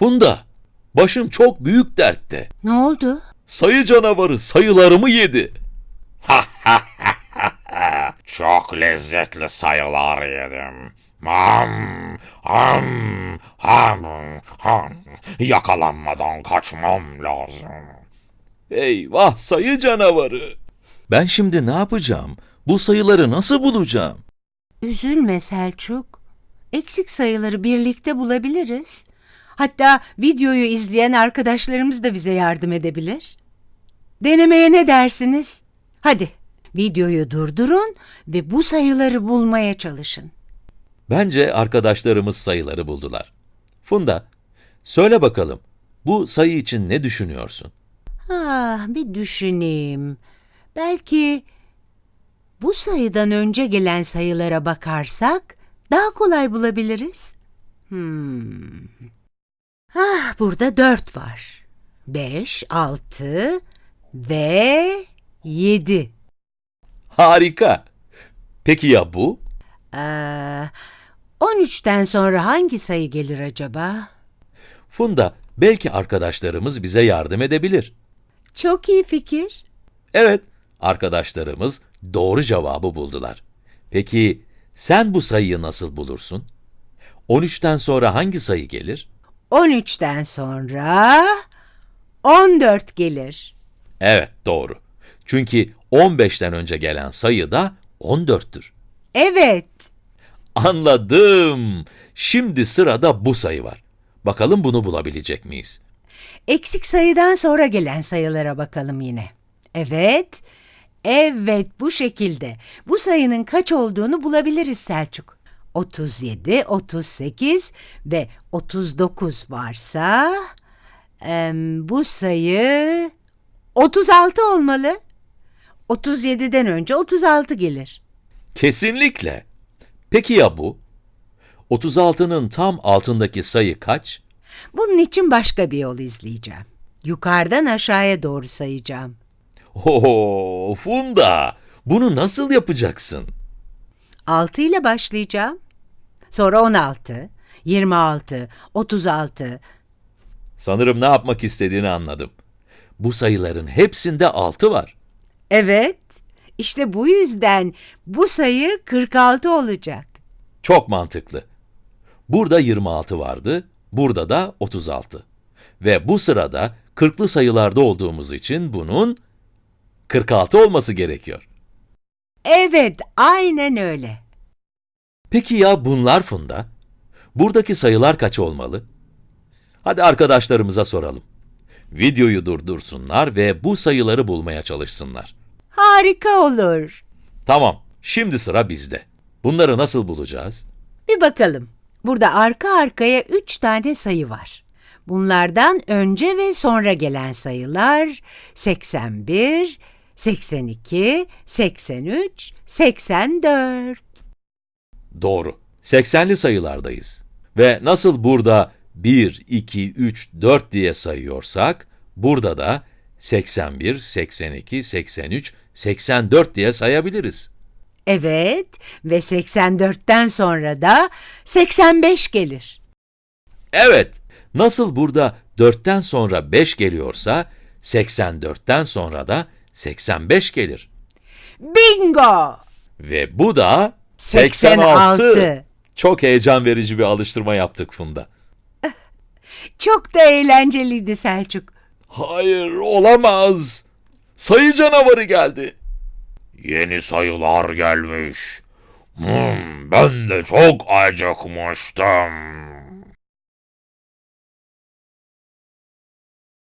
Funda, başım çok büyük dertte. Ne oldu? Sayı canavarı sayılarımı yedi. Çok lezzetli sayılar yedim. Ham, ham, ham, ham. Yakalanmadan kaçmam lazım. Eyvah sayı canavarı. Ben şimdi ne yapacağım? Bu sayıları nasıl bulacağım? Üzülme Selçuk. Eksik sayıları birlikte bulabiliriz. Hatta videoyu izleyen arkadaşlarımız da bize yardım edebilir. Denemeye ne dersiniz? Hadi videoyu durdurun ve bu sayıları bulmaya çalışın. Bence arkadaşlarımız sayıları buldular. Funda, söyle bakalım, bu sayı için ne düşünüyorsun? Ah, bir düşüneyim. Belki bu sayıdan önce gelen sayılara bakarsak daha kolay bulabiliriz. Hmm. Ah, burada dört var. Beş, altı ve yedi. Harika. Peki ya bu? Ee, on üçten sonra hangi sayı gelir acaba? Funda, belki arkadaşlarımız bize yardım edebilir. Çok iyi fikir. Evet, arkadaşlarımız doğru cevabı buldular. Peki sen bu sayıyı nasıl bulursun? 13'ten sonra hangi sayı gelir? 13'ten sonra 14 gelir. Evet, doğru. Çünkü 15'ten önce gelen sayı da 14'tür. Evet. Anladım. Şimdi sırada bu sayı var. Bakalım bunu bulabilecek miyiz? Eksik sayıdan sonra gelen sayılara bakalım yine. Evet. Evet bu şekilde. Bu sayının kaç olduğunu bulabiliriz Selçuk. 37, 38 ve 39 varsa em, bu sayı 36 olmalı. 37'den önce 36 gelir. Kesinlikle. Peki ya bu? 36'nın tam altındaki sayı kaç? Bunun için başka bir yol izleyeceğim. Yukarıdan aşağıya doğru sayacağım. Oo, Funda, bunu nasıl yapacaksın? 6 ile başlayacağım. Sonra 16, 26, 36. Sanırım ne yapmak istediğini anladım. Bu sayıların hepsinde 6 var. Evet, işte bu yüzden bu sayı 46 olacak. Çok mantıklı. Burada 26 vardı, burada da 36. Ve bu sırada 40'lı sayılarda olduğumuz için bunun 46 olması gerekiyor. Evet, aynen öyle. Peki ya bunlar Funda? Buradaki sayılar kaç olmalı? Hadi arkadaşlarımıza soralım. Videoyu durdursunlar ve bu sayıları bulmaya çalışsınlar. Harika olur. Tamam, şimdi sıra bizde. Bunları nasıl bulacağız? Bir bakalım. Burada arka arkaya 3 tane sayı var. Bunlardan önce ve sonra gelen sayılar 81, 82, 83, 84. Doğru. 80'li sayılardayız. Ve nasıl burada 1, 2, 3, 4 diye sayıyorsak, burada da 81, 82, 83, 84 diye sayabiliriz. Evet ve 84'ten sonra da 85 gelir. Evet, nasıl burada 4'ten sonra 5 geliyorsa, 84'ten sonra da 85 gelir. Bingo! Ve bu da 86. Çok heyecan verici bir alıştırma yaptık Funda. Çok da eğlenceliydi Selçuk. Hayır, olamaz. Sayı canavarı geldi. Yeni sayılar gelmiş. Hmm, ben de çok acıkmıştım.